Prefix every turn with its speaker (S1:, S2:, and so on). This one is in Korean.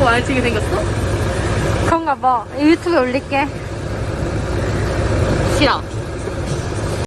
S1: 하고 많이 치게 생겼어?
S2: 그런가 봐. 유튜브에 올릴게.
S1: 싫어.